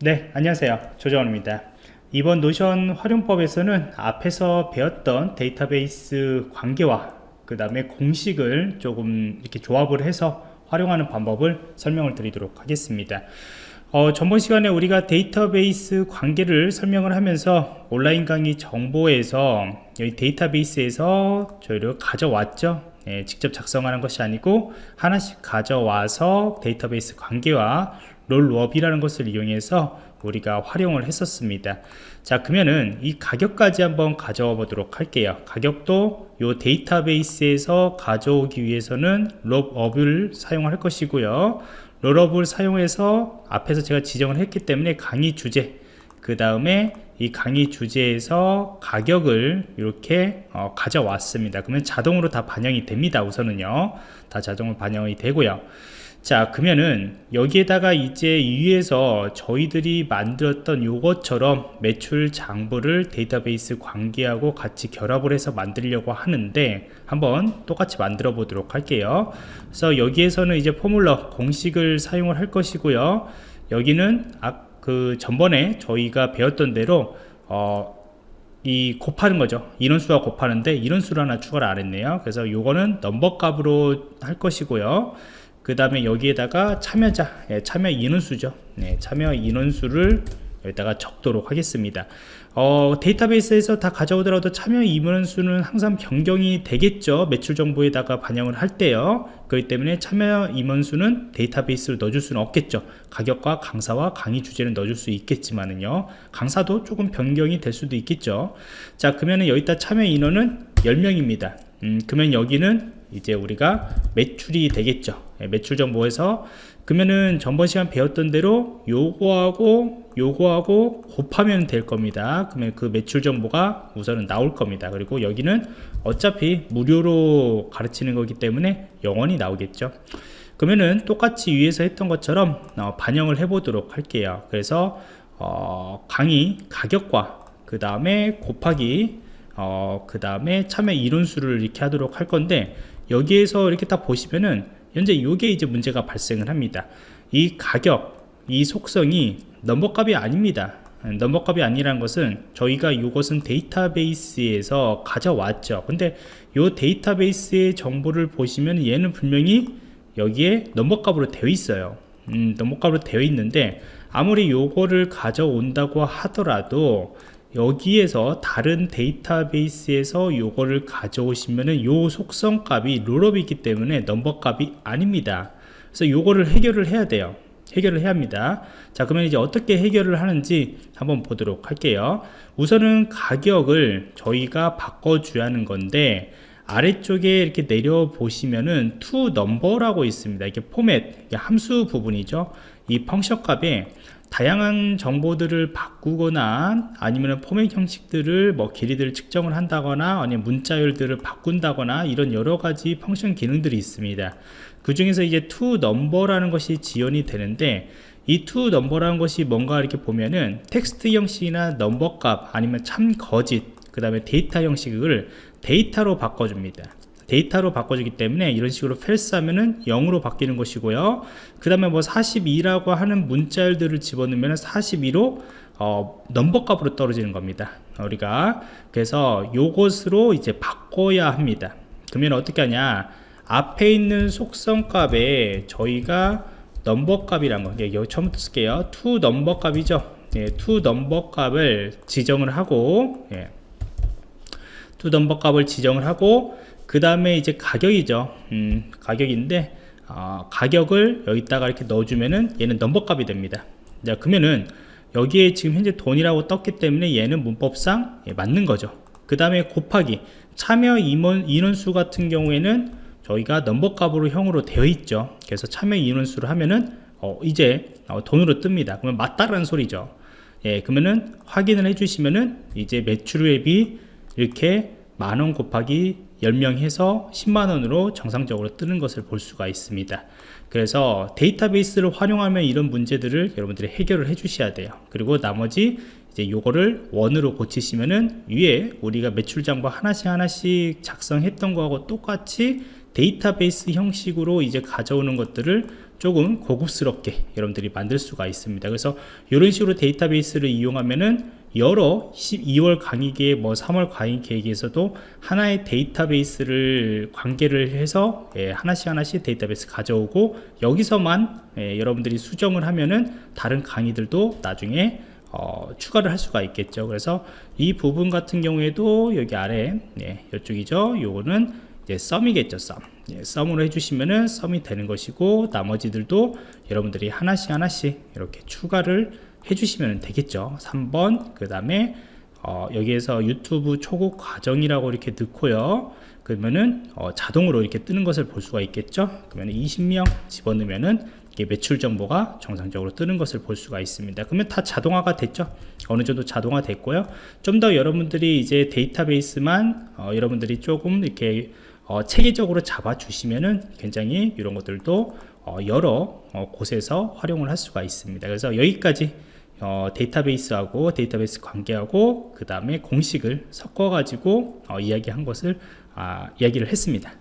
네 안녕하세요. 조정원입니다. 이번 노션 활용법에서는 앞에서 배웠던 데이터베이스 관계와 그 다음에 공식을 조금 이렇게 조합을 해서 활용하는 방법을 설명을 드리도록 하겠습니다. 어, 전번 시간에 우리가 데이터베이스 관계를 설명을 하면서 온라인 강의 정보에서 여기 데이터베이스에서 저희를 가져왔죠? 예, 직접 작성하는 것이 아니고 하나씩 가져와서 데이터베이스 관계와 롤업이라는 것을 이용해서 우리가 활용을 했었습니다. 자 그러면은 이 가격까지 한번 가져와 보도록 할게요. 가격도 요 데이터베이스에서 가져오기 위해서는 롤업을 사용할 것이고요. 롤업을 사용해서 앞에서 제가 지정을 했기 때문에 강의 주제 그 다음에 이 강의 주제에서 가격을 이렇게 어, 가져왔습니다. 그러면 자동으로 다 반영이 됩니다 우선은요. 다 자동으로 반영이 되고요 자 그러면은 여기에다가 이제 위에서 저희들이 만들었던 요것처럼 매출 장부를 데이터베이스 관계하고 같이 결합을 해서 만들려고 하는데 한번 똑같이 만들어 보도록 할게요. 그래서 여기에서는 이제 포뮬러 공식을 사용을 할 것이고요. 여기는 아, 그 전번에 저희가 배웠던 대로 어, 이 곱하는 거죠. 인원수와 곱하는데 인원수를 하나 추가를 안 했네요. 그래서 요거는 넘버 값으로 할 것이고요 그 다음에 여기에다가 참여자 예, 참여 인원수죠. 네, 참여 인원수를 여기다가 적도록 하겠습니다. 어, 데이터베이스에서 다 가져오더라도 참여 인원수는 항상 변경이 되겠죠. 매출 정보에다가 반영을 할 때요. 그렇기 때문에 참여 임원수는 데이터베이스로 넣어줄 수는 없겠죠. 가격과 강사와 강의 주제는 넣어줄 수 있겠지만은요. 강사도 조금 변경이 될 수도 있겠죠. 자 그러면은 여기다 참여 인원은 10명입니다. 음, 그러면 여기는 이제 우리가 매출이 되겠죠. 예, 매출 정보에서 그러면은 전번 시간 배웠던 대로 요거하고 요거하고 곱하면 될 겁니다. 그러면 그 매출 정보가 우선은 나올 겁니다. 그리고 여기는 어차피 무료로 가르치는 거기 때문에 영원히 나오겠죠. 그러면은 똑같이 위에서 했던 것처럼 어, 반영을 해 보도록 할게요. 그래서 어, 강의 가격과 그 다음에 곱하기 어, 그 다음에 참여 이론수를 이렇게 하도록 할 건데 여기에서 이렇게 딱 보시면은 현재 이게 이제 문제가 발생을 합니다. 이 가격 이 속성이 넘버값이 아닙니다. 넘버값이 아니라는 것은 저희가 이것은 데이터베이스에서 가져왔죠. 근데 이 데이터베이스의 정보를 보시면 얘는 분명히 여기에 넘버값으로 되어 있어요. 음, 넘버값으로 되어 있는데 아무리 요거를 가져온다고 하더라도 여기에서 다른 데이터베이스에서 요거를 가져오시면은 요 속성 값이 롤업이 있기 때문에 넘버 값이 아닙니다. 그래서 요거를 해결을 해야 돼요. 해결을 해야 합니다. 자 그러면 이제 어떻게 해결을 하는지 한번 보도록 할게요. 우선은 가격을 저희가 바꿔줘야 하는 건데 아래쪽에 이렇게 내려 보시면은 to number라고 있습니다. 이게 포맷 함수 부분이죠. 이 function 값에 다양한 정보들을 바꾸거나 아니면 포맷 형식들을 뭐 길이들을 측정을 한다거나 아니면 문자열들을 바꾼다거나 이런 여러 가지 function 기능들이 있습니다. 그 중에서 이제 to number라는 것이 지원이 되는데 이 to number라는 것이 뭔가 이렇게 보면은 텍스트 형식이나 넘버 값 아니면 참 거짓 그 다음에 데이터 형식을 데이터로 바꿔줍니다 데이터로 바꿔주기 때문에 이런 식으로 false 하면은 0으로 바뀌는 것이고요. 그 다음에 뭐 42라고 하는 문자열들을 집어넣으면 42로 어, 넘버 값으로 떨어지는 겁니다 우리가. 그래서 요것으로 이제 바꿔야 합니다. 그러면 어떻게 하냐? 앞에 있는 속성 값에 저희가 넘버 값이란 거 여기 처음부터 쓸게요. to number 값이죠. 예, to number 값을 지정을 하고 예. to number 값을 지정을 하고 그 다음에 이제 가격이죠. 음, 가격인데 어, 가격을 여기다가 이렇게 넣어주면은 얘는 넘버 값이 됩니다. 자 그러면은 여기에 지금 현재 돈이라고 떴기 때문에 얘는 문법상 예, 맞는 거죠. 그 다음에 곱하기 참여 임원, 인원수 같은 경우에는 저희가 넘버 값으로 형으로 되어 있죠. 그래서 참여 인원수를 하면은 어, 이제 어, 돈으로 뜹니다. 그러면 맞다라는 소리죠. 예, 그러면은 확인을 해주시면은 이제 매출액이 이렇게 만원 곱하기 10명 해서 10만원으로 정상적으로 뜨는 것을 볼 수가 있습니다. 그래서 데이터베이스를 활용하면 이런 문제들을 여러분들이 해결을 해 주셔야 돼요. 그리고 나머지 이제 요거를 원으로 고치시면은 위에 우리가 매출 장부 하나씩 하나씩 작성했던 거하고 똑같이 데이터베이스 형식으로 이제 가져오는 것들을 조금 고급스럽게 여러분들이 만들 수가 있습니다. 그래서 이런 식으로 데이터베이스를 이용하면은 여러 12월 강의 계획, 뭐 3월 강의 계획에서도 하나의 데이터베이스를 관계를 해서 예, 하나씩 하나씩 데이터베이스 가져오고 여기서만 예, 여러분들이 수정을 하면은 다른 강의들도 나중에 어, 추가를 할 수가 있겠죠. 그래서 이 부분 같은 경우에도 여기 아래 예, 이쪽이죠. 요거는 이제 썸이겠죠. 썸. 예, 썸으로 해주시면은 썸이 되는 것이고 나머지들도 여러분들이 하나씩 하나씩 이렇게 추가를 해주시면 되겠죠. 3번 그 다음에 어, 여기에서 유튜브 초급 과정이라고 이렇게 넣고요. 그러면은 어, 자동으로 이렇게 뜨는 것을 볼 수가 있겠죠. 그러면 20명 집어넣으면은 이게 매출 정보가 정상적으로 뜨는 것을 볼 수가 있습니다. 그러면 다 자동화가 됐죠. 어느 정도 자동화 됐고요. 좀 더 여러분들이 이제 데이터베이스만 어, 여러분들이 조금 이렇게 어, 체계적으로 잡아 주시면은 굉장히 이런 것들도 어, 여러 어, 곳에서 활용을 할 수가 있습니다. 그래서 여기까지 어, 데이터베이스하고 데이터베이스 관계하고 그 다음에 공식을 섞어 가지고 어, 이야기한 것을 아, 이야기를 했습니다